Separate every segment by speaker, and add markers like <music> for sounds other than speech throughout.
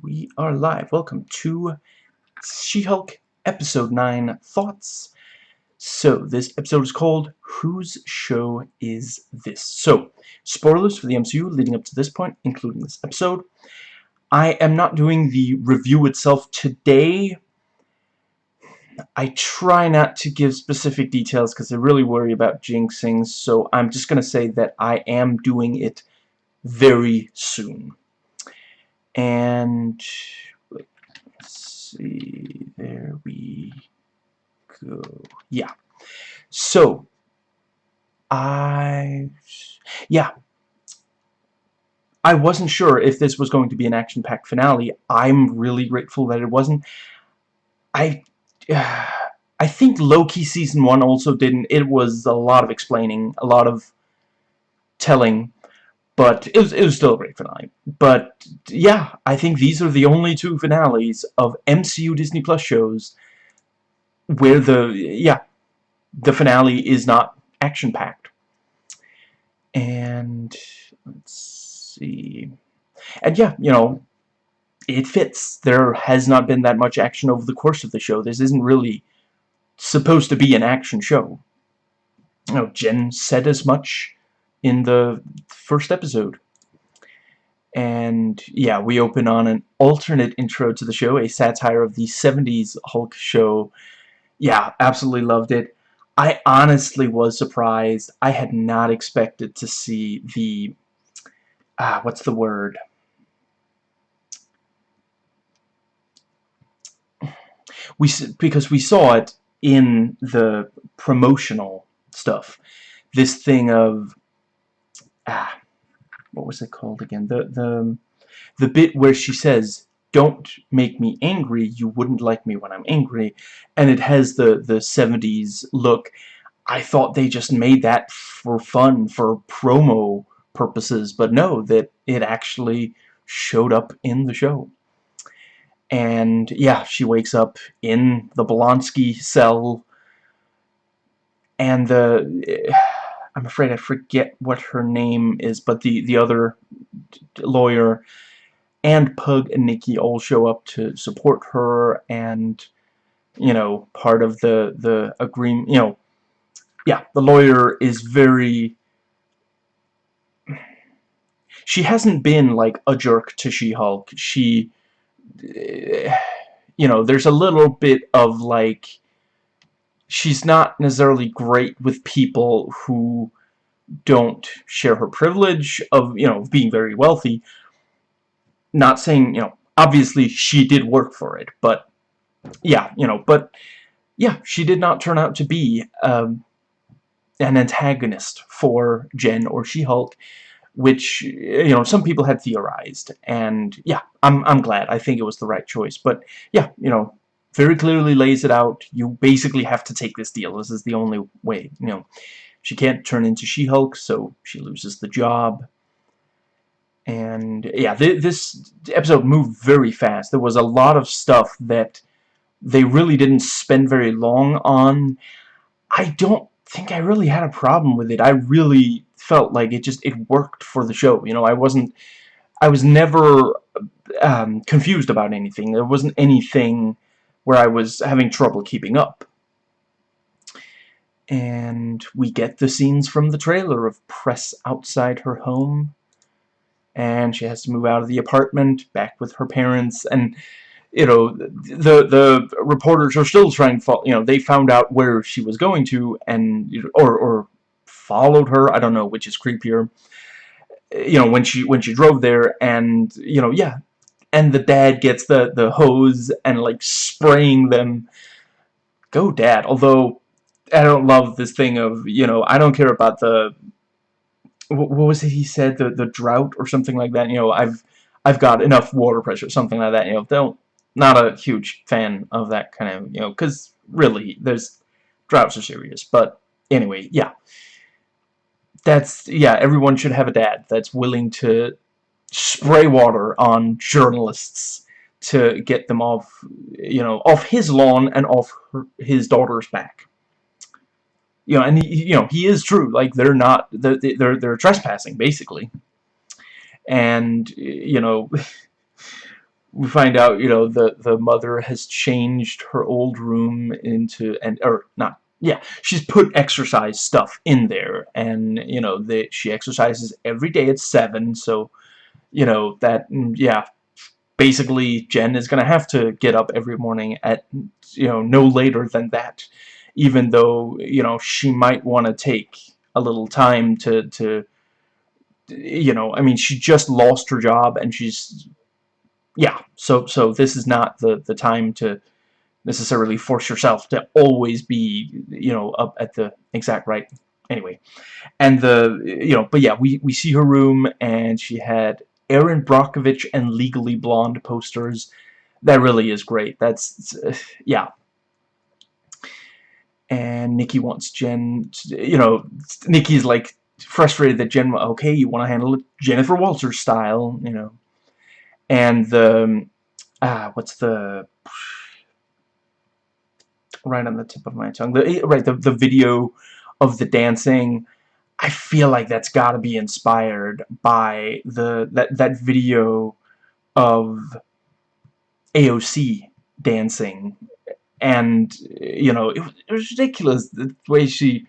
Speaker 1: We are live. Welcome to She-Hulk Episode 9 Thoughts. So, this episode is called Whose Show Is This? So, spoilers for the MCU leading up to this point, including this episode. I am not doing the review itself today. I try not to give specific details because I really worry about jinxing, so I'm just going to say that I am doing it very soon and let's see there we go. Yeah. So I yeah. I wasn't sure if this was going to be an action-packed finale. I'm really grateful that it wasn't. I uh, <sighs> I think Loki season 1 also didn't. It was a lot of explaining a lot of telling but it was, it was still a great finale. But, yeah, I think these are the only two finales of MCU Disney Plus shows where the, yeah, the finale is not action-packed. And, let's see... And, yeah, you know, it fits. There has not been that much action over the course of the show. This isn't really supposed to be an action show. You know, Jen said as much in the first episode. And yeah, we open on an alternate intro to the show, a satire of the 70s Hulk show. Yeah, absolutely loved it. I honestly was surprised. I had not expected to see the... Ah, what's the word? We Because we saw it in the promotional stuff. This thing of ah, what was it called again? The the the bit where she says, "Don't make me angry. You wouldn't like me when I'm angry," and it has the the 70s look. I thought they just made that for fun, for promo purposes, but no, that it actually showed up in the show. And yeah, she wakes up in the Blonsky cell, and the I'm afraid I forget what her name is, but the, the other lawyer and Pug and Nikki all show up to support her and, you know, part of the, the agreement, you know, yeah, the lawyer is very... She hasn't been, like, a jerk to She-Hulk. She, eh, you know, there's a little bit of, like, she's not necessarily great with people who don't share her privilege of, you know, being very wealthy. Not saying, you know, obviously she did work for it, but, yeah, you know, but, yeah, she did not turn out to be um, an antagonist for Jen or She-Hulk, which, you know, some people had theorized, and, yeah, I'm, I'm glad. I think it was the right choice, but, yeah, you know, very clearly lays it out. You basically have to take this deal. This is the only way, you know. She can't turn into She-Hulk, so she loses the job. And, yeah, th this episode moved very fast. There was a lot of stuff that they really didn't spend very long on. I don't think I really had a problem with it. I really felt like it just, it worked for the show. You know, I wasn't, I was never um, confused about anything. There wasn't anything where I was having trouble keeping up. And we get the scenes from the trailer of press outside her home. And she has to move out of the apartment, back with her parents, and you know, the the reporters are still trying to follow, you know, they found out where she was going to and or or followed her, I don't know which is creepier. You know, when she when she drove there and you know, yeah, and the dad gets the the hose and like spraying them. Go dad. Although I don't love this thing of you know I don't care about the what was it he said? The the drought or something like that? You know I've I've got enough water pressure something like that you know don't not a huge fan of that kind of you know because really there's droughts are serious. But anyway yeah. That's yeah everyone should have a dad that's willing to spray water on journalists to get them off, you know, off his lawn and off her, his daughter's back. You know, and he, you know, he is true. Like they're not, they're they're, they're trespassing basically. And you know, <laughs> we find out, you know, the the mother has changed her old room into and or not yeah, she's put exercise stuff in there, and you know that she exercises every day at seven. So, you know that mm, yeah, basically Jen is gonna have to get up every morning at you know no later than that, even though you know she might want to take a little time to to you know I mean she just lost her job and she's yeah so so this is not the the time to necessarily force yourself to always be, you know, up at the exact right. Anyway, and the, you know, but yeah, we, we see her room, and she had Erin Brockovich and Legally Blonde posters. That really is great. That's, uh, yeah. And Nikki wants Jen, you know, Nikki's like frustrated that Jen, okay, you want to handle it Jennifer Walters style, you know. And the, ah, what's the right on the tip of my tongue. The, right, the, the video of the dancing, I feel like that's got to be inspired by the that that video of AOC dancing, and you know it, it was ridiculous the way she,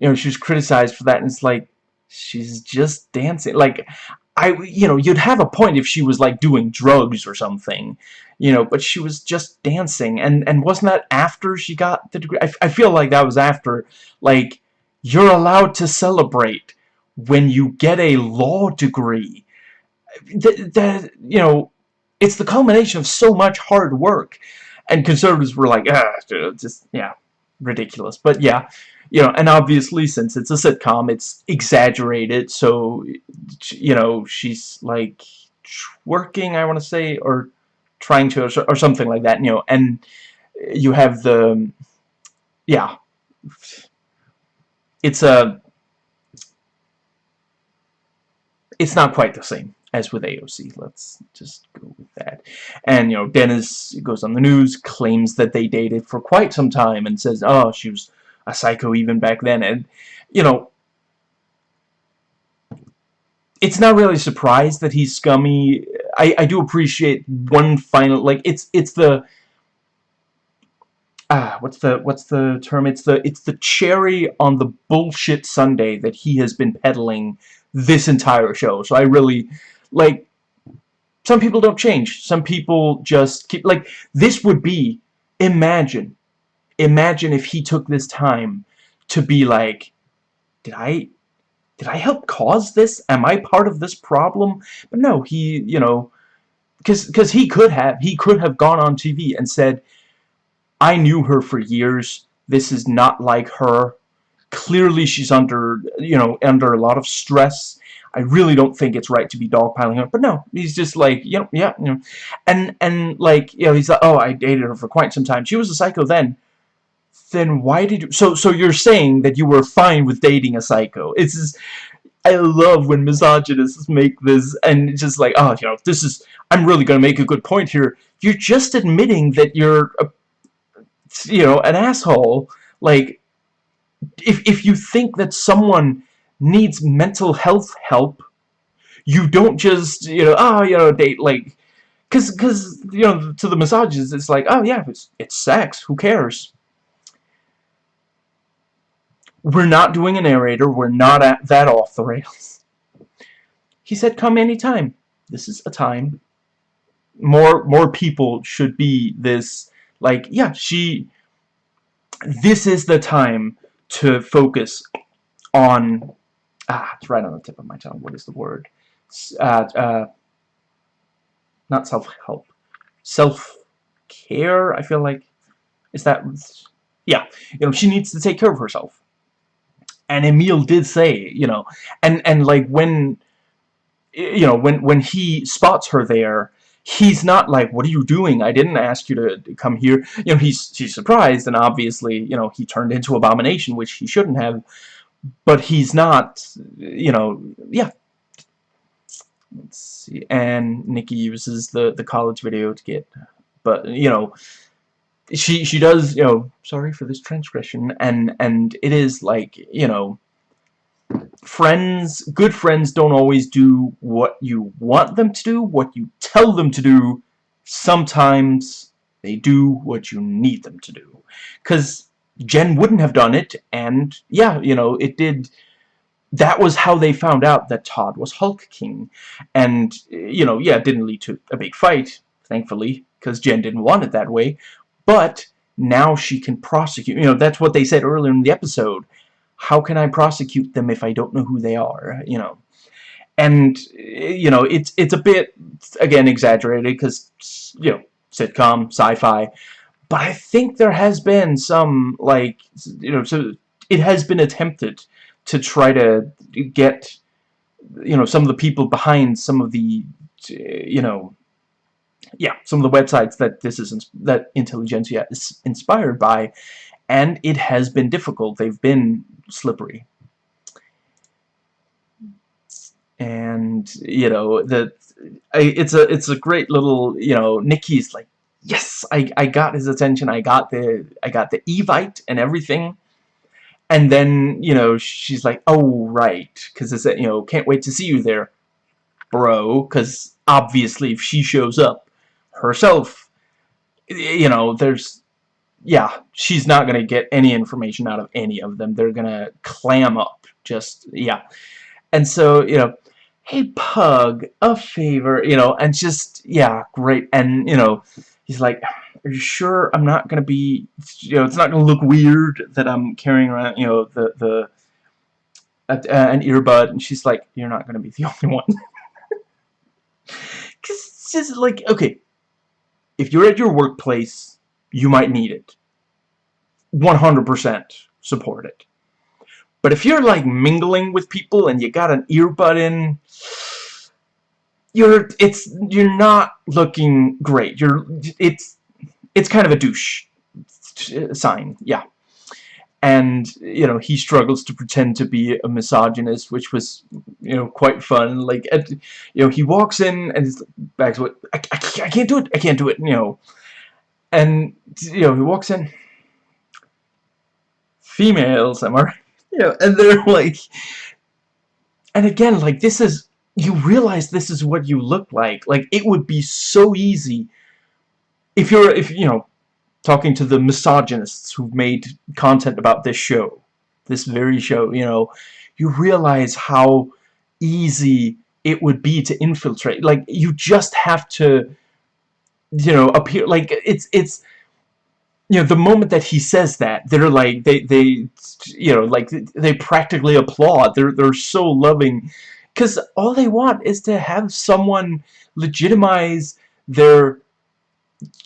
Speaker 1: you know, she was criticized for that, and it's like she's just dancing. Like I, you know, you'd have a point if she was like doing drugs or something, you know, but she was just dancing, and and wasn't that after she got the degree? I, I feel like that was after, like, you're allowed to celebrate when you get a law degree. That, that you know, it's the culmination of so much hard work, and conservatives were like, ah, just yeah, ridiculous. But yeah, you know, and obviously since it's a sitcom, it's exaggerated, so, you know, she's, like, twerking, I want to say, or trying to, or something like that, you know, and you have the, yeah, it's a, it's not quite the same as with AOC. Let's just go with that. And, you know, Dennis goes on the news, claims that they dated for quite some time, and says, oh, she was a psycho even back then. And, you know, it's not really a surprise that he's scummy. I, I do appreciate one final, like, it's, it's the, ah, what's the, what's the term? It's the, it's the cherry on the bullshit sundae that he has been peddling this entire show. So I really, like, some people don't change. Some people just keep, like, this would be, imagine, imagine if he took this time to be like, did I, did I help cause this? Am I part of this problem? But no, he, you know, because he could have, he could have gone on TV and said, I knew her for years. This is not like her. Clearly she's under, you know, under a lot of stress. I really don't think it's right to be dogpiling her. But no, he's just like, you know, yeah, you know. And, and like, you know, he's like, oh, I dated her for quite some time. She was a psycho then then why did you... So, so you're saying that you were fine with dating a psycho. It's just... I love when misogynists make this, and just like, oh, you know, this is... I'm really going to make a good point here. You're just admitting that you're, a, you know, an asshole. Like, if, if you think that someone needs mental health help, you don't just, you know, oh, you know, date, like... Because, cause, you know, to the misogynists, it's like, oh, yeah, it's, it's sex. Who cares? We're not doing a narrator. We're not at that off the rails. He said, come anytime. This is a time. More, more people should be this, like, yeah, she, this is the time to focus on, ah, it's right on the tip of my tongue. What is the word? Uh, uh, not self-help. Self-care, I feel like. Is that, yeah, you know, she needs to take care of herself and Emil did say, you know, and and like when you know when when he spots her there he's not like what are you doing? I didn't ask you to come here. You know he's he's surprised and obviously you know he turned into abomination which he shouldn't have. But he's not you know yeah. Let's see. And Nikki uses the the college video to get but you know she she does you know sorry for this transgression and and it is like you know friends good friends don't always do what you want them to do what you tell them to do sometimes they do what you need them to do. Because Jen wouldn't have done it, and yeah, you know, it did... That was how they found out that Todd was Hulk King. And, you know, yeah, it didn't lead to a big fight, thankfully, because Jen didn't want it that way. But now she can prosecute. You know, that's what they said earlier in the episode. How can I prosecute them if I don't know who they are? You know. And, you know, it's, it's a bit, again, exaggerated because, you know, sitcom, sci-fi. But I think there has been some, like, you know, so it has been attempted to try to get, you know, some of the people behind some of the, you know, yeah, some of the websites that this is, that Intelligencia is inspired by, and it has been difficult. They've been slippery. And, you know, the, it's a, it's a great little, you know, Nikki's like, yes, I, I got his attention. I got the I got the Evite and everything. And then, you know, she's like, oh, right. Because it's, you know, can't wait to see you there, bro. Because obviously if she shows up herself, you know, there's, yeah, she's not going to get any information out of any of them. They're going to clam up. Just, yeah. And so, you know, hey, Pug, a favor, you know, and just, yeah, great. And, you know, he's like, are you sure I'm not going to be, you know, it's not going to look weird that I'm carrying around, you know, the, the, uh, an earbud, and she's like, you're not going to be the <laughs> only one. Because it's just like, okay, if you're at your workplace, you might need it. 100% support it. But if you're like mingling with people and you got an earbud in, you're it's you're not looking great. You're it's it's kind of a douche sign, yeah. And you know he struggles to pretend to be a misogynist, which was you know quite fun. Like you know he walks in and back's what I, I, I can't do it. I can't do it. You know, and you know he walks in. Females, am I right? <laughs> You know, and they're like, and again, like this is you realize this is what you look like. Like, it would be so easy if you're, if, you know, talking to the misogynists who've made content about this show, this very show, you know, you realize how easy it would be to infiltrate. Like, you just have to, you know, appear, like, it's, it's, you know, the moment that he says that, they're like, they, they, you know, like, they practically applaud. They're, they're so loving because all they want is to have someone legitimize their,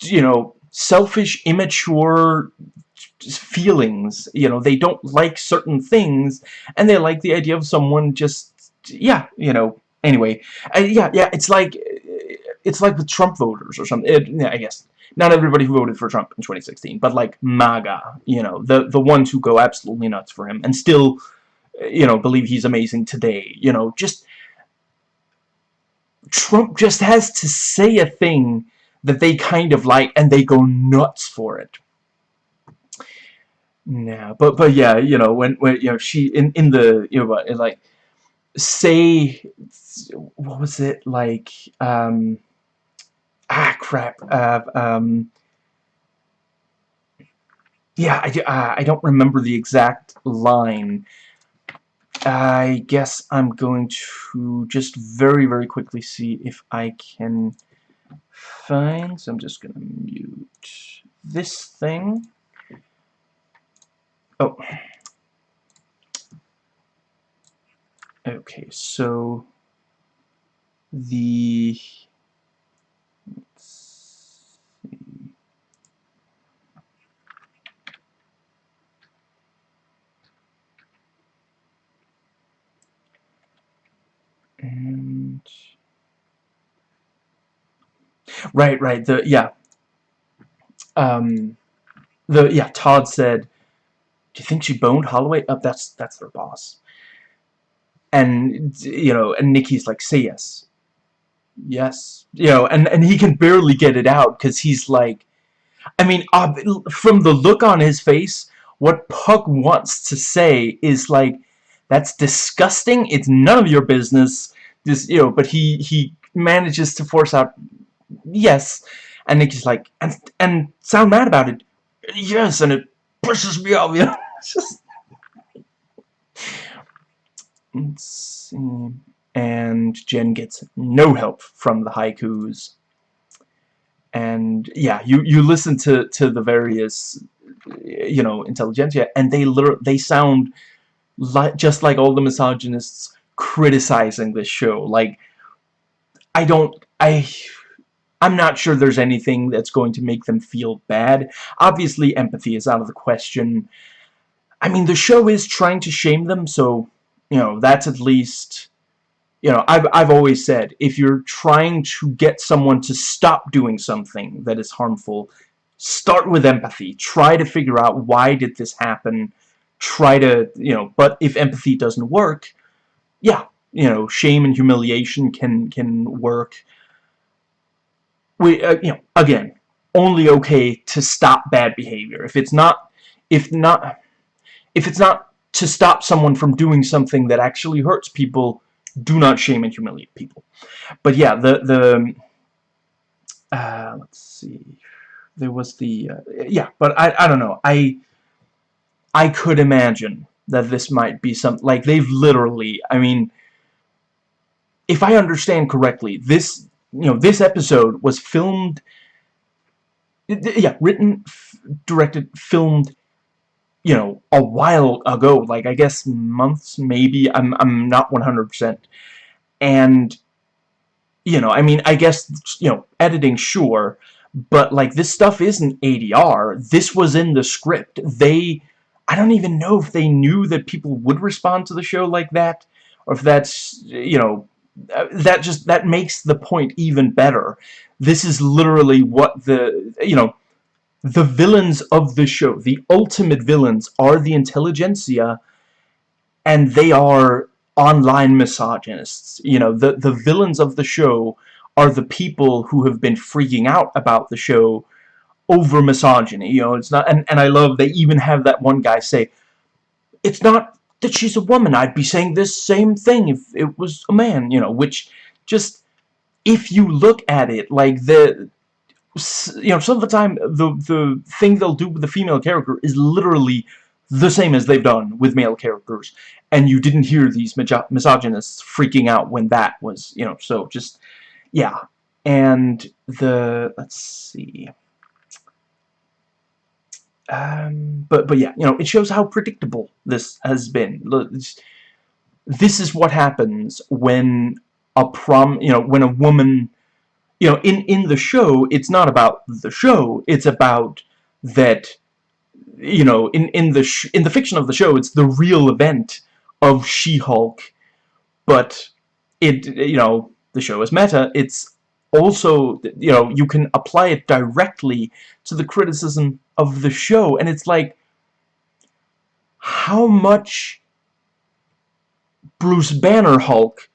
Speaker 1: you know, selfish, immature feelings. You know, they don't like certain things, and they like the idea of someone just, yeah, you know, anyway. Uh, yeah, yeah, it's like, it's like with Trump voters or something. It, yeah, I guess. Not everybody who voted for Trump in 2016, but like MAGA, you know, the, the ones who go absolutely nuts for him, and still you know, believe he's amazing today. You know, just Trump just has to say a thing that they kind of like and they go nuts for it. Yeah, but but yeah, you know, when when you know she in in the you know like say what was it like um ah crap uh, um yeah I, uh, I don't remember the exact line I guess I'm going to just very, very quickly see if I can find... So I'm just going to mute this thing. Oh. Okay, so the And right, right. The yeah. Um, the yeah. Todd said, "Do you think she boned Holloway?" Up, oh, that's that's their boss. And you know, and Nikki's like, "Say yes." Yes, you know, and and he can barely get it out because he's like, I mean, from the look on his face, what Pug wants to say is like, that's disgusting. It's none of your business. This, you know, but he he manages to force out, yes, And Nikki's like, and, and sound mad about it. Yes, and it pushes me off, you know? just... Let's see... And Jen gets no help from the haikus. And, yeah, you, you listen to, to the various, you know, intelligentsia, and they literally, they sound like, just like all the misogynists criticizing this show. Like, I don't, I... I'm not sure there's anything that's going to make them feel bad. Obviously, empathy is out of the question. I mean, the show is trying to shame them, so, you know, that's at least... You know, I've, I've always said, if you're trying to get someone to stop doing something that is harmful, start with empathy. Try to figure out why did this happen. Try to, you know, but if empathy doesn't work, yeah, you know, shame and humiliation can, can work we, uh, you know, again, only okay to stop bad behavior. If it's not, if not, if it's not to stop someone from doing something that actually hurts people, do not shame and humiliate people. But yeah, the the uh, let's see, there was the uh, yeah, but I I don't know. I I could imagine that this might be some like they've literally. I mean, if I understand correctly, this you know, this episode was filmed, yeah, written, directed, filmed, you know, a while ago, like, I guess months, maybe, I'm, I'm not 100%, and, you know, I mean, I guess, you know, editing, sure, but, like, this stuff isn't ADR, this was in the script, they, I don't even know if they knew that people would respond to the show like that, or if that's, you know, uh, that just that makes the point even better. This is literally what the you know the villains of the show the ultimate villains are the intelligentsia and they are online misogynists. You know the the villains of the show are the people who have been freaking out about the show over misogyny you know it's not and, and I love they even have that one guy say it's not that she's a woman. I'd be saying this same thing if it was a man, you know, which just, if you look at it, like, the, you know, some of the time, the, the thing they'll do with the female character is literally the same as they've done with male characters, and you didn't hear these misogynists freaking out when that was, you know, so just, yeah, and the, let's see, um, but but yeah, you know, it shows how predictable this has been. This is what happens when a prom, you know, when a woman, you know, in in the show, it's not about the show. It's about that, you know, in in the in the fiction of the show, it's the real event of She-Hulk, but it, you know, the show is meta. It's also, you know, you can apply it directly to the criticism of the show, and it's like, how much Bruce Banner Hulk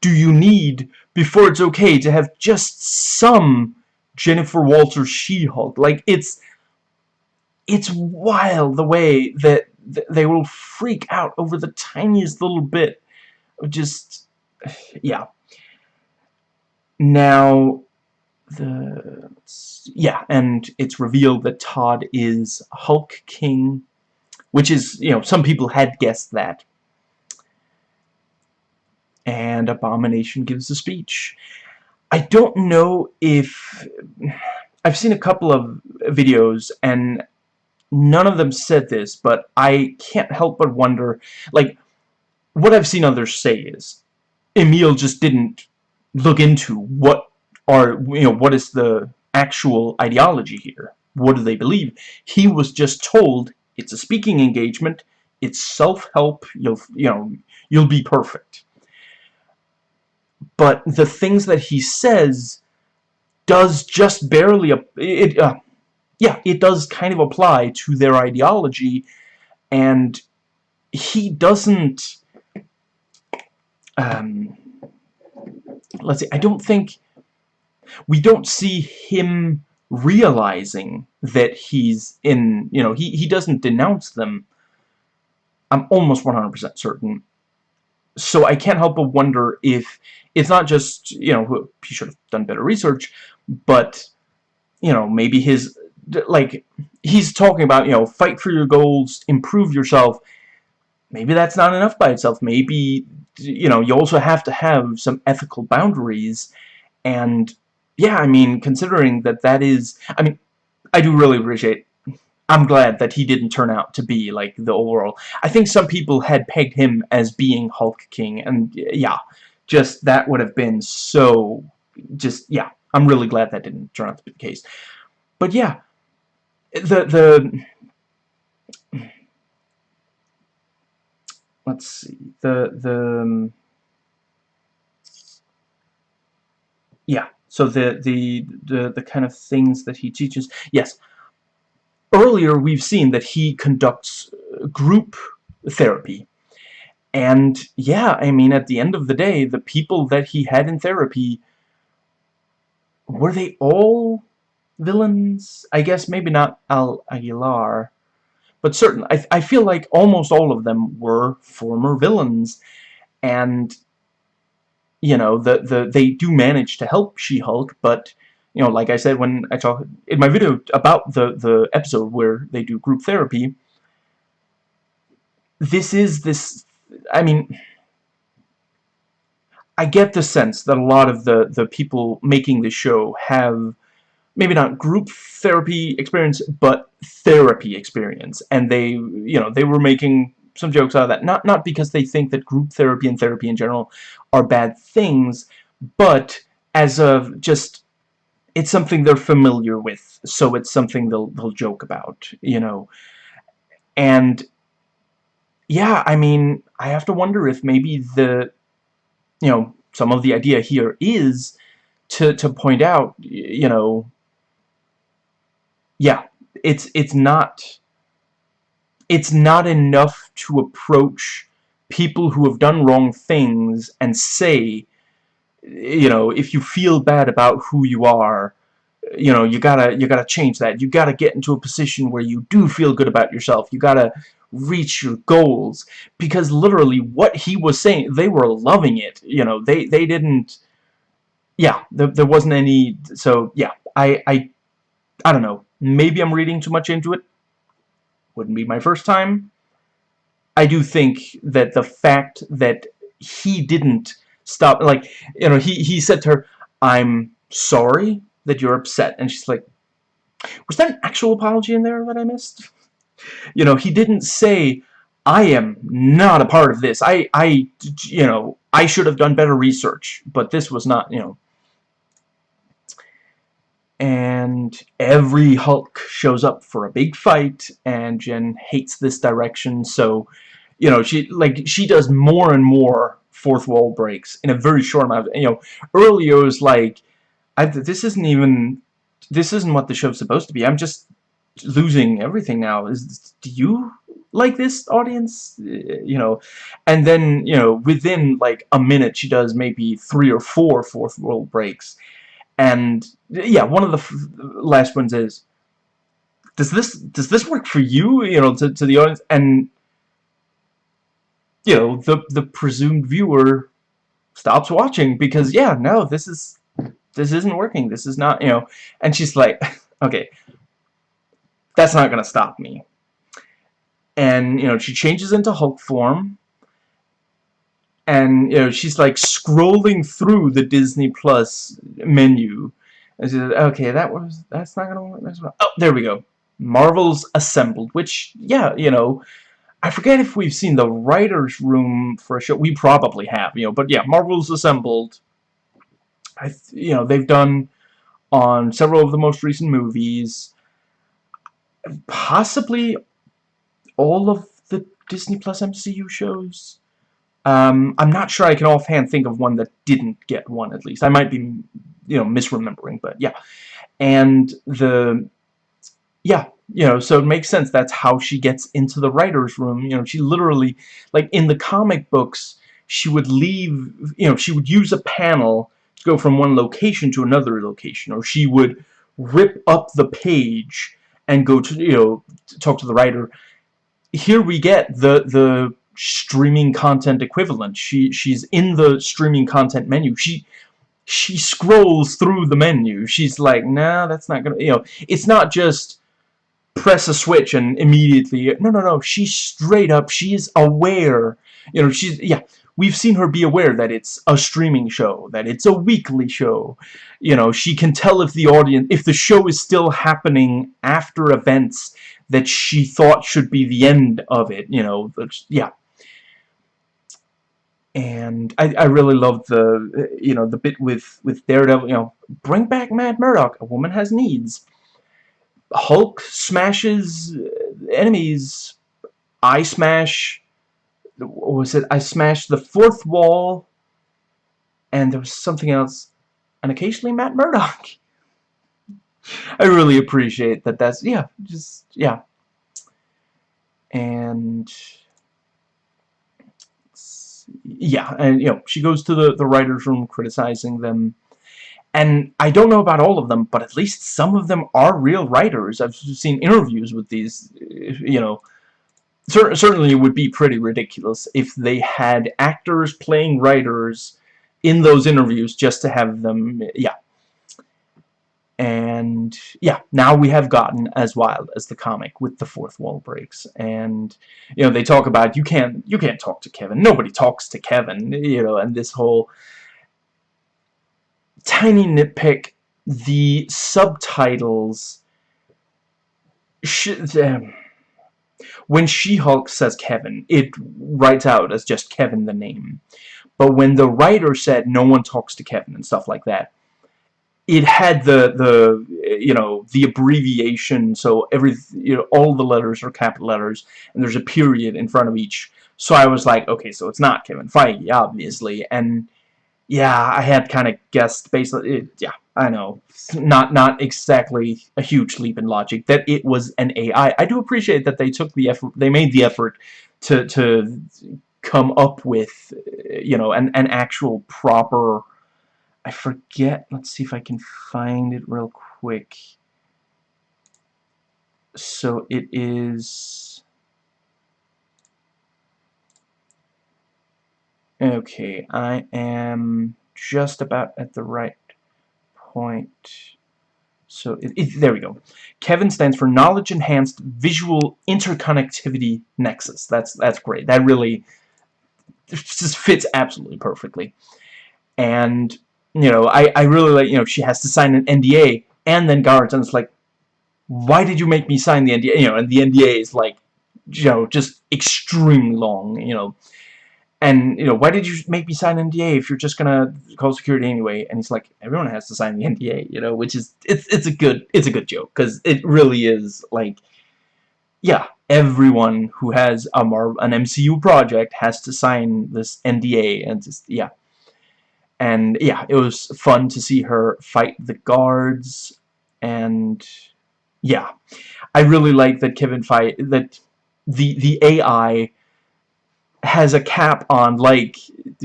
Speaker 1: do you need before it's okay to have just some Jennifer Walters She-Hulk? Like, it's, it's wild the way that they will freak out over the tiniest little bit of just, <sighs> yeah. Now, the yeah, and it's revealed that Todd is Hulk King, which is, you know, some people had guessed that. And Abomination gives a speech. I don't know if... I've seen a couple of videos, and none of them said this, but I can't help but wonder, like, what I've seen others say is, Emil just didn't look into what are, you know, what is the actual ideology here. What do they believe? He was just told it's a speaking engagement, it's self-help, you'll, you know, you'll be perfect. But the things that he says does just barely, it, uh, yeah, it does kind of apply to their ideology, and he doesn't, um, let's see, I don't think we don't see him realizing that he's in, you know, he, he doesn't denounce them. I'm almost 100% certain. So I can't help but wonder if it's not just, you know, he should have done better research, but you know, maybe his, like, he's talking about, you know, fight for your goals, improve yourself. Maybe that's not enough by itself. Maybe, you know, you also have to have some ethical boundaries. And, yeah, I mean, considering that that is, I mean, I do really appreciate I'm glad that he didn't turn out to be, like, the overall... I think some people had pegged him as being Hulk King, and, yeah, just, that would have been so... Just, yeah, I'm really glad that didn't turn out to be the case. But, yeah, the, the... Let's see, the, the... Um, yeah, so the, the, the, the kind of things that he teaches... Yes, earlier we've seen that he conducts group therapy. And yeah, I mean, at the end of the day, the people that he had in therapy, were they all villains? I guess maybe not El Aguila, but certain. I, I feel like almost all of them were former villains. And, you know, the, the they do manage to help She-Hulk, but you know, like I said when I talk in my video about the the episode where they do group therapy, this is this. I mean, I get the sense that a lot of the the people making the show have maybe not group therapy experience, but therapy experience, and they, you know, they were making some jokes out of that. Not not because they think that group therapy and therapy in general are bad things, but as of just it's something they're familiar with, so it's something they'll, they'll joke about, you know. And, yeah, I mean, I have to wonder if maybe the, you know, some of the idea here is to, to point out, you know, yeah, it's, it's not, it's not enough to approach people who have done wrong things and say, you know, if you feel bad about who you are, you know, you gotta, you gotta change that. You gotta get into a position where you do feel good about yourself. You gotta reach your goals. Because literally what he was saying, they were loving it. You know, they, they didn't, yeah, there, there wasn't any, so, yeah, I, I, I don't know. Maybe I'm reading too much into it. Wouldn't be my first time. I do think that the fact that he didn't stop, like, you know, he, he said to her, I'm sorry that you're upset. And she's like, was that an actual apology in there that I missed? You know, he didn't say, I am not a part of this. I, I, you know, I should have done better research. But this was not, you know. And every Hulk shows up for a big fight, and Jen hates this direction, so, you know, she, like, she does more and more fourth wall breaks in a very short amount of, you know, earlier was like, I, this isn't even this isn't what the show's supposed to be. I'm just losing everything now. Is do you like this audience? Eh, you know, and then you know within like a minute she does maybe three or four fourth wall breaks, and yeah, one of the last ones is does this does this work for you? You know, to to the audience and you know the the presumed viewer stops watching because yeah, no, this is this isn't working. This is not, you know. And she's like, <laughs> okay, that's not going to stop me. And, you know, she changes into Hulk form. And, you know, she's like scrolling through the Disney Plus menu. And she says, okay, that was, that's not to work. That's not, oh, there we go. Marvel's Assembled, which, yeah, you know, I forget if we've seen the writer's room for a show. We probably have, you know, but yeah, Marvel's Assembled I, you know, they've done on several of the most recent movies, possibly all of the Disney Plus MCU shows. Um, I'm not sure I can offhand think of one that didn't get one, at least. I might be, you know, misremembering, but yeah. And the, yeah, you know, so it makes sense. That's how she gets into the writer's room. You know, she literally, like, in the comic books, she would leave, you know, she would use a panel to go from one location to another location, or she would rip up the page and go to, you know, talk to the writer. Here we get the, the streaming content equivalent. She, she's in the streaming content menu. She, she scrolls through the menu. She's like, nah, that's not gonna, you know, it's not just press a switch and immediately, no, no, no, she's straight up, she's aware, you know, she's, yeah, we've seen her be aware that it's a streaming show, that it's a weekly show, you know, she can tell if the audience, if the show is still happening after events that she thought should be the end of it, you know, yeah, and I, I really love the you know the bit with with Daredevil you know bring back Matt Murdock a woman has needs. Hulk smashes uh, enemies. I smash was it? I smashed the fourth wall. And there was something else. And occasionally Matt Murdock. <laughs> I really appreciate that. That's yeah just yeah. And yeah, and you know, she goes to the, the writer's room criticizing them. And I don't know about all of them, but at least some of them are real writers. I've seen interviews with these, you know, cer certainly it would be pretty ridiculous if they had actors playing writers in those interviews just to have them, yeah, and yeah now we have gotten as wild as the comic with the fourth wall breaks. And you know they talk about you can't you can't talk to Kevin. Nobody talks to Kevin you know and this whole tiny nitpick the subtitles when She-Hulk says Kevin it writes out as just Kevin the name. But when the writer said no one talks to Kevin and stuff like that it had the the you know the abbreviation. So every you know all the letters are capital letters and there's a period in front of each. So I was like okay so it's not Kevin Feige obviously. And yeah I had kind of guessed basically it, yeah I know. Not not exactly a huge leap in logic that it was an AI I do appreciate that they took the effort they made the effort to to come up with you know an, an actual proper I forget. Let's see if I can find it real quick. So it is... Okay, I am just about at the right point. So, it, it, there we go. Kevin stands for Knowledge Enhanced Visual Interconnectivity Nexus. That's that's great. That really just fits absolutely perfectly. And you know, I, I really like, you know, she has to sign an NDA, and then Garrett's like, why did you make me sign the NDA? You know, and the NDA is like, you know, just extremely long, you know. And, you know, why did you make me sign an NDA if you're just gonna call security anyway? And he's like, everyone has to sign the NDA, you know, which is, it's, it's a good, it's a good joke, because it really is, like, yeah, everyone who has a Mar an MCU project has to sign this NDA, and just, yeah and yeah, it was fun to see her fight the guards, and yeah, I really like that Kevin fight that the the AI has a cap on like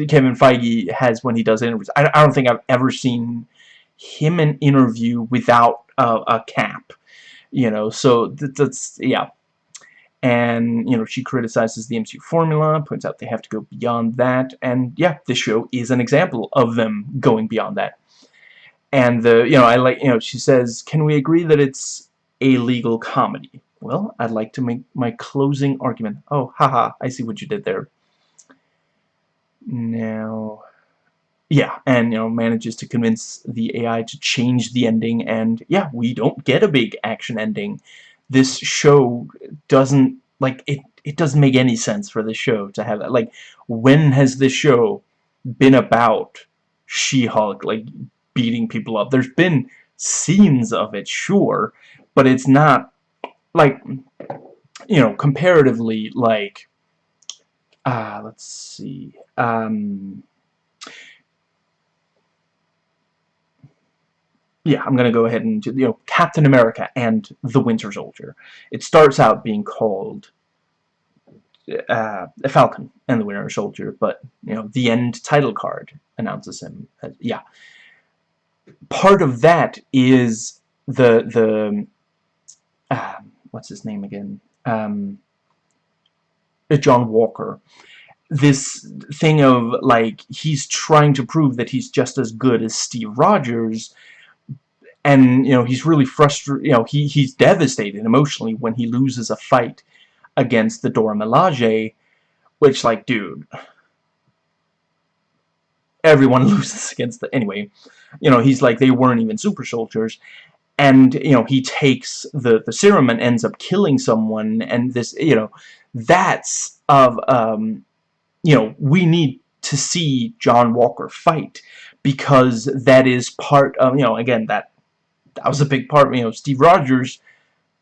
Speaker 1: Kevin Feige has when he does interviews. I, I don't think I've ever seen him an interview without a, a cap, you know. So that's yeah and you know she criticizes the MCU formula points out they have to go beyond that. And yeah this show is an example of them going beyond that. And the you know I like you know she says can we agree that it's a legal comedy? Well I'd like to make my closing argument. Oh haha I see what you did there. Now yeah and you know manages to convince the AI to change the ending. And yeah we don't get a big action ending this show doesn't like it it doesn't make any sense for the show to have that. Like when has this show been about She-Hulk like beating people up? There's been scenes of it sure but it's not like you know comparatively like uh, let's see um yeah, I'm gonna go ahead and you know Captain America and the Winter Soldier. It starts out being called uh, Falcon and the Winter Soldier, but you know the end title card announces him. As, yeah, part of that is the the uh, what's his name again? Um, John Walker. this thing of like he's trying to prove that he's just as good as Steve Rogers and you know he's really frustrated you know he he's devastated emotionally when he loses a fight against the Dora Milaje which like dude everyone <laughs> loses against the anyway you know he's like they weren't even super soldiers. And you know he takes the the serum and ends up killing someone. And this you know that's of um you know we need to see John Walker fight because that is part of you know again that that was a big part you know Steve Rogers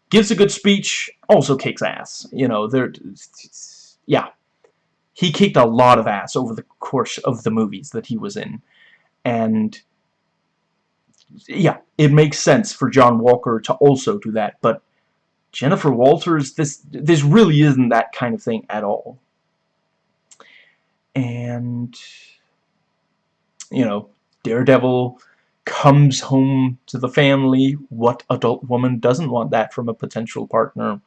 Speaker 1: gives a good speech also kicks ass you know there yeah he kicked a lot of ass over the course of the movies that he was in and yeah, it makes sense for John Walker to also do that, but Jennifer Walters, this this really isn't that kind of thing at all. And you know, Daredevil comes home to the family. What adult woman doesn't want that from a potential partner?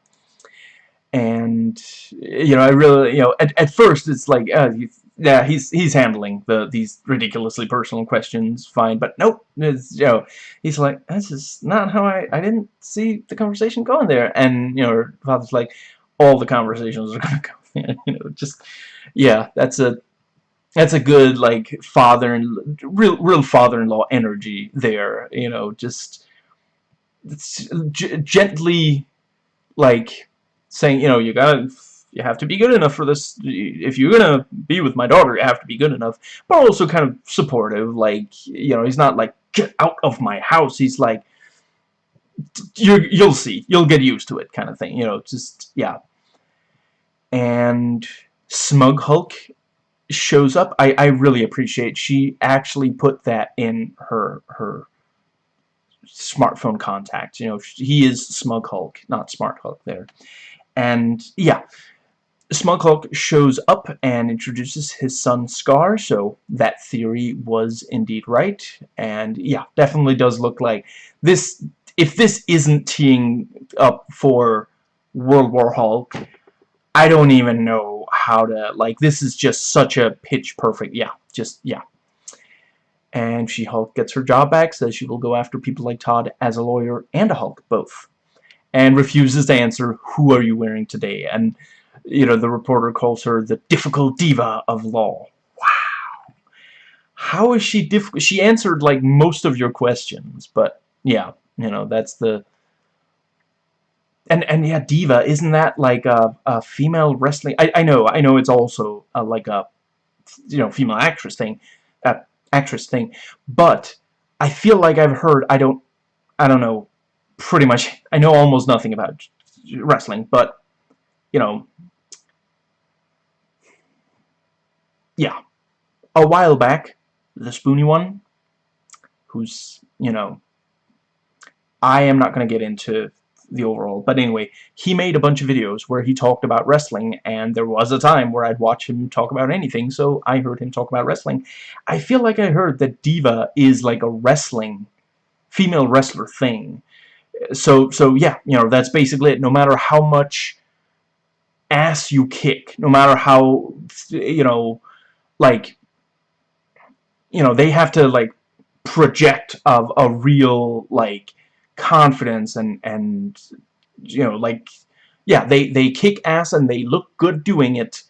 Speaker 1: And you know, I really, you know, at at first it's like, uh, yeah, he's he's handling the these ridiculously personal questions fine, but nope, it's, you know, he's like, this is not how I I didn't see the conversation going there, and you know, her father's like, all the conversations are gonna <laughs> go, you know, just yeah, that's a that's a good like father and real real father-in-law energy there, you know, just gently like saying, you know, you gotta you have to be good enough for this. If you're gonna be with my daughter, you have to be good enough. But also kind of supportive. Like, you know, he's not like, get out of my house. He's like, you you'll see. You'll get used to it kind of thing. You know, just, yeah. And Smug Hulk shows up. I, I really appreciate she actually put that in her, her smartphone contact. You know, he is Smug Hulk, not Smart Hulk there. And, yeah, Smug Hulk shows up and introduces his son Skaar, so that theory was indeed right. And yeah, definitely does look like this. If this isn't teeing up for World War Hulk, I don't even know how to, like, this is just such a pitch perfect, yeah, just, yeah. And She-Hulk gets her job back, says she will go after people like Todd as a lawyer and a Hulk, both. And refuses to answer, who are you wearing today? And you know, the reporter calls her the difficult diva of law. Wow. How is she difficult? She answered, like, most of your questions, but, yeah, you know, that's the... And, and yeah, diva, isn't that, like, a, a female wrestling... I, I know, I know it's also, a, like, a, you know, female actress thing, uh, actress thing, but I feel like I've heard, I don't, I don't know, pretty much, I know almost nothing about wrestling, but, you know, yeah, a while back, the Spoony one, who's, you know, I am not going to get into the overall, but anyway, he made a bunch of videos where he talked about wrestling, and there was a time where I'd watch him talk about anything, so I heard him talk about wrestling. I feel like I heard that Diva is like a wrestling, female wrestler thing. So, so yeah, you know, that's basically it. No matter how much ass you kick, no matter how, you know, like you know they have to like project of a real like confidence and and you know like yeah they they kick ass and they look good doing it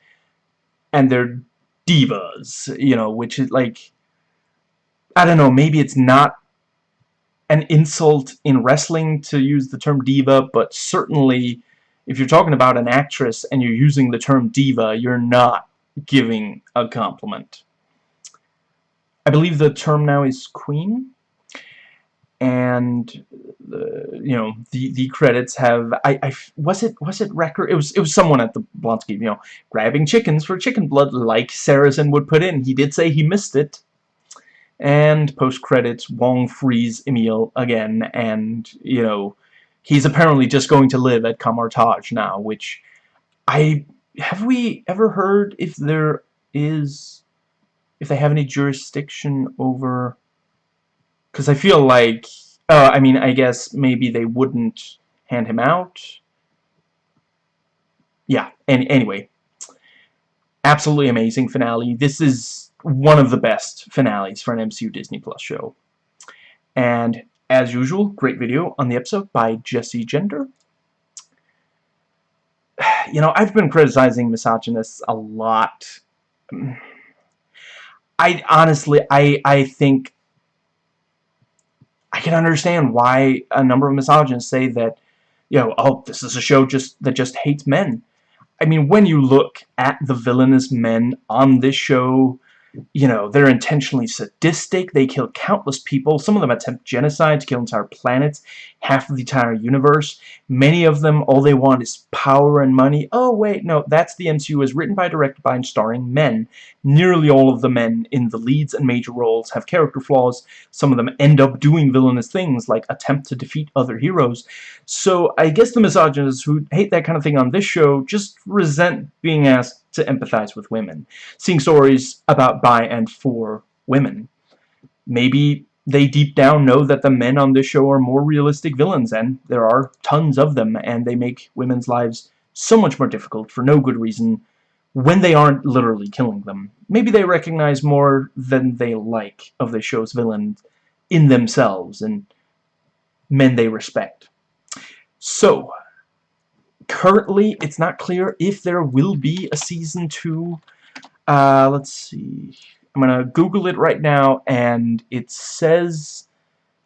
Speaker 1: and they're divas you know which is like I don't know maybe it's not an insult in wrestling to use the term diva but certainly if you're talking about an actress and you're using the term diva you're not giving a compliment. I believe the term now is queen and the you know the the credits have I, I was it was it record it was it was someone at the Blonsky you know grabbing chickens for chicken blood like Saracen would put in. He did say he missed it. And post credits Wong frees Emil again and you know he's apparently just going to live at Kamar-Taj now which I have we ever heard if there is if they have any jurisdiction over because I feel like uh, I mean I guess maybe they wouldn't hand him out yeah and anyway absolutely amazing finale. This is one of the best finales for an MCU Disney Plus show. And as usual, great video on the episode by Jessie Gender. <sighs> You know, I've been criticizing misogynists a lot. I honestly, I, I think I can understand why a number of misogynists say that, you know, oh, this is a show just that just hates men. I mean, when you look at the villainous men on this show, you know, they're intentionally sadistic, they kill countless people, some of them attempt genocide to kill entire planets, half of the entire universe, many of them, all they want is power and money. Oh, wait, no, that's the MCU is written by, directed by, and starring men. Nearly all of the men in the leads and major roles have character flaws, some of them end up doing villainous things, like attempt to defeat other heroes. So, I guess the misogynists who hate that kind of thing on this show just resent being asked to empathize with women, seeing stories about by and for women. Maybe they deep down know that the men on this show are more realistic villains, and there are tons of them, and they make women's lives so much more difficult for no good reason when they aren't literally killing them. Maybe they recognize more than they like of the show's villains in themselves and men they respect. So, currently it's not clear if there will be a season 2 uh, let's see. I'm gonna google it right now and it says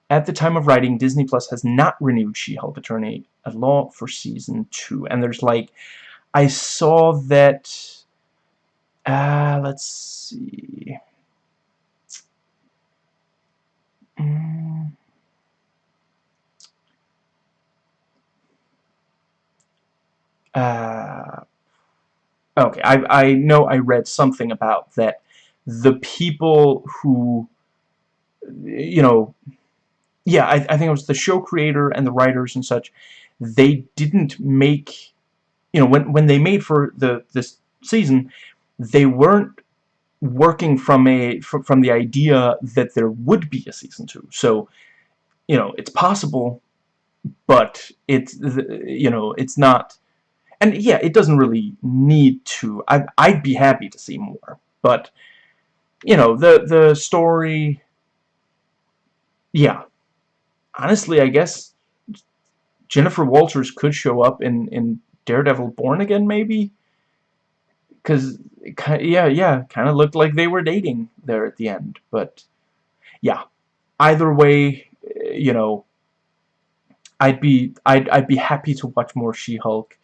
Speaker 1: at the time of writing Disney Plus has not renewed She-Hulk Attorney at Law for season 2 and there's like I saw that uh, let's see. Mm. Uh, okay, I, I know I read something about that the people who, you know, yeah, I, I think it was the show creator and the writers and such, they didn't make, you know, when, when they made for the this season, they weren't working from a from, from the idea that there would be a season two. So, you know, it's possible, but it's, you know, it's not and yeah, it doesn't really need to. I, I'd be happy to see more. But, you know, the, the story... Yeah. Honestly, I guess Jennifer Walters could show up in, in Daredevil Born Again, maybe? Because, yeah, yeah, kind of looked like they were dating there at the end. But, yeah. Either way, eh, you know, I'd be I'd I'd be happy to watch more She-Hulk.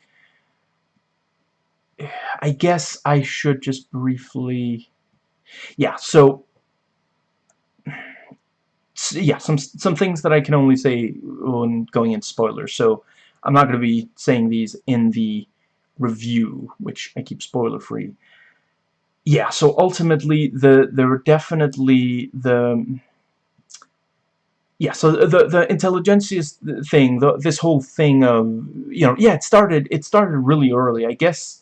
Speaker 1: I guess I should just briefly... Yeah, so... Yeah, some some things that I can only say when going in spoilers. So I'm not going to be saying these in the review, which I keep spoiler-free. Yeah, so ultimately, the there were definitely the yeah, so the the Intelligencia thing, the, this whole thing of you know, yeah, it started it started really early. I guess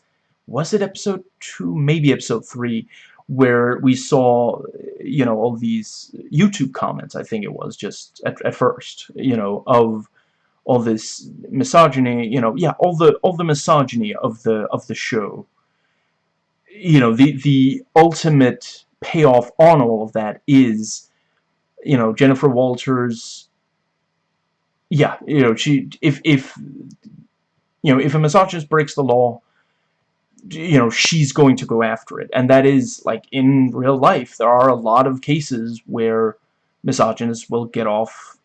Speaker 1: was it episode 2? Maybe episode 3, where we saw, you know, all these YouTube comments, I think it was, just at, at first, you know, of all this misogyny, you know, yeah, all the all the misogyny of the of the show. You know, the the ultimate payoff on all of that is, you know, Jennifer Walters. Yeah, you know, she if if you know if a misogynist breaks the law, you know, she's going to go after it. And that is, like, in real life, there are a lot of cases where misogynists will get off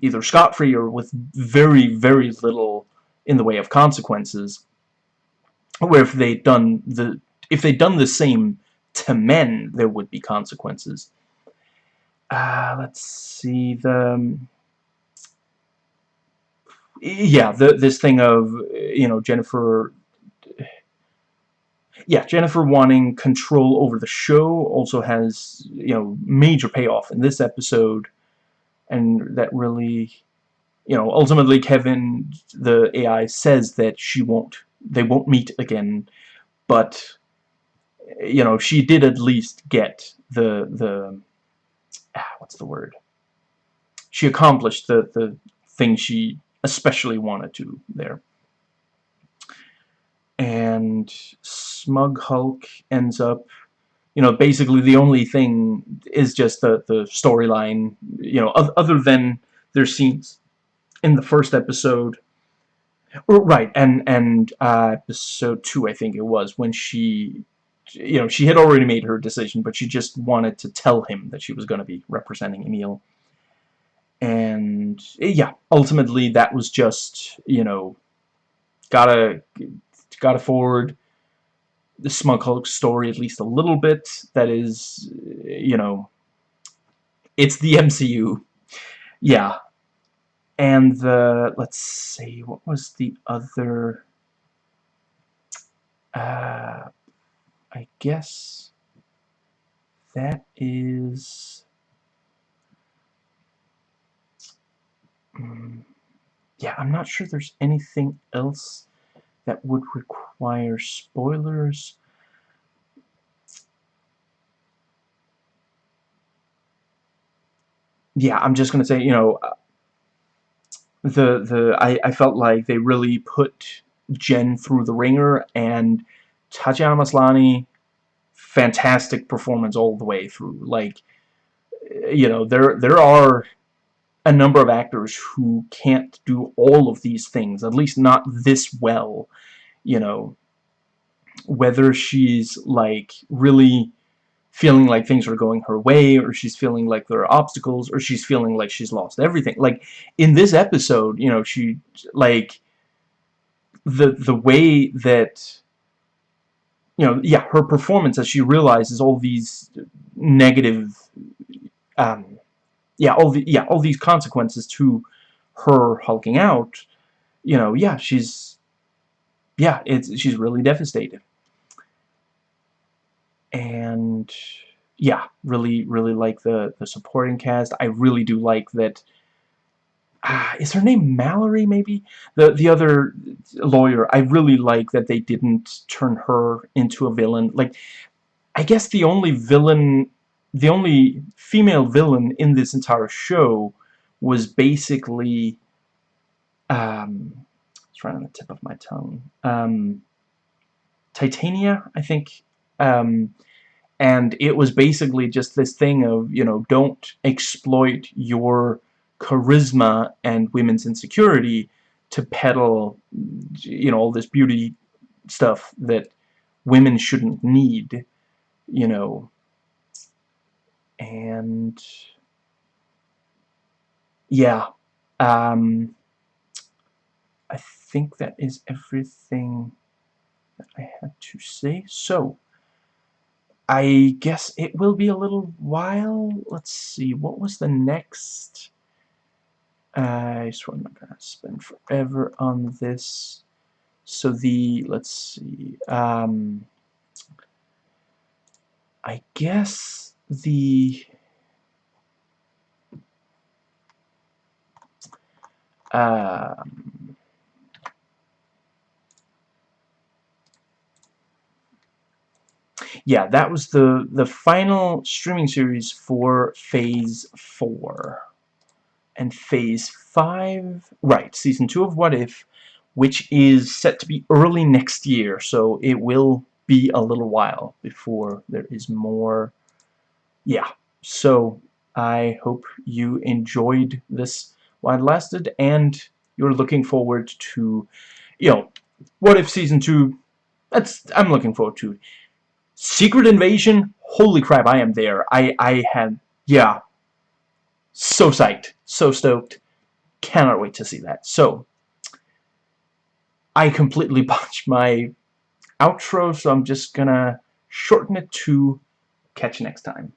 Speaker 1: either scot-free or with very, very little in the way of consequences. Where if they'd done the if they'd done the same to men, there would be consequences. Uh, let's see the um, yeah the this thing of you know Jennifer yeah, Jennifer wanting control over the show also has, you know, major payoff in this episode. And that really, you know, ultimately Kevin, the AI, says that she won't, they won't meet again. But, you know, she did at least get the, the, ah, what's the word? She accomplished the, the thing she especially wanted to there. And Smug Hulk ends up you know basically the only thing is just the the storyline you know other than their scenes in the first episode. Right and and uh, episode two I think it was when she you know she had already made her decision but she just wanted to tell him that she was going to be representing Emil. And yeah ultimately that was just you know gotta gotta forward the Smug Hulk story at least a little bit. That is you know it's the MCU yeah. And the let's see what was the other uh, I guess that is um, yeah I'm not sure there's anything else that would require spoilers. Yeah I'm just gonna say you know uh, the the I, I felt like they really put Jen through the ringer and Tatiana Maslany fantastic performance all the way through. Like you know there there are a number of actors who can't do all of these things at least not this well you know. Whether she's like really feeling like things are going her way or she's feeling like there are obstacles or she's feeling like she's lost everything. Like in this episode you know she like the the way that you know yeah her performance as she realizes all these negative um yeah all the yeah all these consequences to her hulking out you know yeah she's yeah it's she's really devastated and yeah, really, really like the the supporting cast. I really do like that. Uh, is her name Mallory? Maybe the the other lawyer. I really like that they didn't turn her into a villain. Like, I guess the only villain, the only female villain in this entire show was basically. Um, it's right on the tip of my tongue. Um, Titania, I think um, and it was basically just this thing of, you know, don't exploit your charisma and women's insecurity to peddle, you know, all this beauty stuff that women shouldn't need, you know. And, yeah, um, I think that is everything that I had to say. So, I guess it will be a little while. Let's see, what was the next? I swear I'm not gonna spend forever on this. So the, let's see, um, I guess the, um, yeah, that was the the final streaming series for Phase 4. And Phase 5, right, Season 2 of What If, which is set to be early next year, so it will be a little while before there is more. Yeah, so I hope you enjoyed this while it lasted, and you're looking forward to, you know, What If Season 2, that's, I'm looking forward to Secret Invasion, holy crap, I am there. I, I had, yeah, so psyched, so stoked. Cannot wait to see that. So, I completely <laughs> botched my outro, so I'm just gonna shorten it to catch you next time.